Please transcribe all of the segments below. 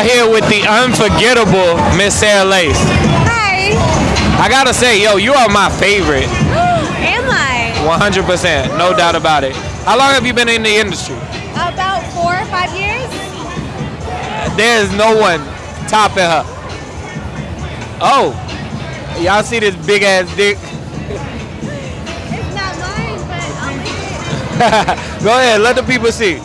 are here with the unforgettable Miss Sarah Lace. Hi. I gotta say, yo, you are my favorite. Am I? 100%, no doubt about it. How long have you been in the industry? About four or five years. There's no one topping her. Oh, y'all see this big ass dick? It's not mine, but I'll. Go ahead, let the people see.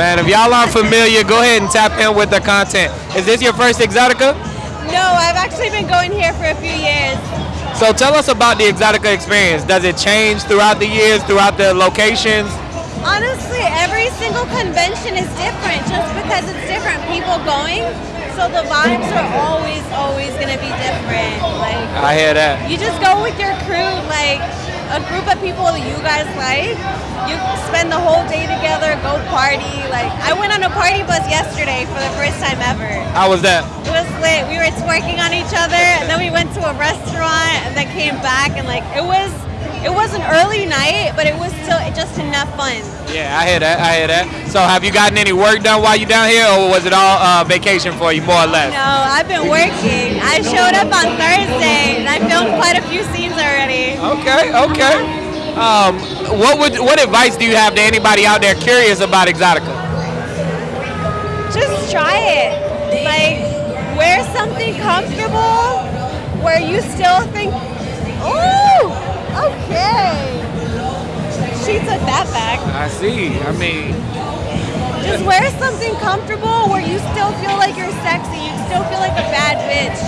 Man, if y'all aren't familiar, go ahead and tap in with the content. Is this your first Exxxotica? No, I've actually been going here for a few years. So tell us about the Exxxotica experience. Does it change throughout the years, throughout the locations? Honestly, every single convention is different just because it's different people going. So the vibes are always, always going to be different. Like, I hear that. you just go with your crew, like a group of people that you guys like. You spend the whole day together, go party. Like, I went on a party bus yesterday for the first time ever. How was that? It was lit. We were twerking on each other, and then we went to a restaurant, and then came back, and like it was, it was an early night, but it was still just enough fun. Yeah, I hear that. I hear that. So have you gotten any work done while you down here, or was it all uh, vacation for you, more or less? No, I've been working. I showed up on Thursday, and I filmed quite a few scenes already. Okay, okay. Um, what would what advice do you have to anybody out there curious about Exxxotica? Just try it. Like, wear something comfortable where you still think, ooh, okay. She took that back. I see. I mean, Just wear something comfortable where you still feel like you're sexy. You still feel like a bad bitch,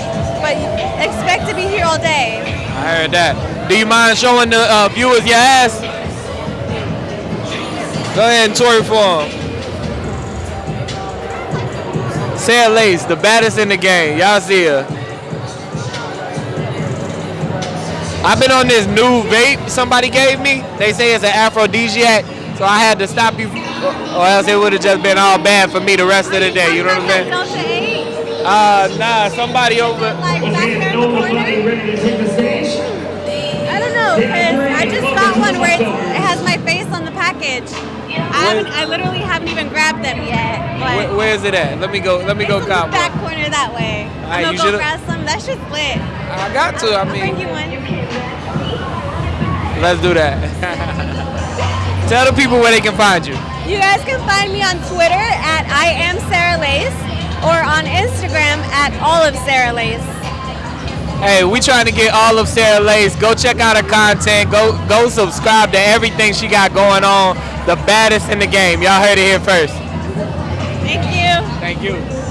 but expect to be here all day. I heard that. Do you mind showing the uh, viewers your ass? Go ahead and tour for them. Sarah Lace, the baddest in the game. Y'all see her. I've been on this new vape somebody gave me. They say it's an aphrodisiac, so I had to stop you, or else it would have just been all bad for me the rest of the day. You know what I'm saying? Delta 8, Uh, nah, somebody over. like back there in the corner. I don't know, cause I just got one where it has my face on the package. I haven't, I literally haven't even grabbed them yet. Where, where is it at? Let me go. Let me go it's cop one. back corner that way. Alright, I'm you gonna go grab some. That shit's lit. I got to. I bring mean, let's do that. Tell the people where they can find you. You guys can find me on Twitter at I am Sarah Lace or on Instagram at all of Sarah Lace. Hey, we trying to get all of Sarah Lace. Go check out her content. Go go subscribe to everything she got going on. The baddest in the game. Y'all heard it here first. Thank you. Thank you.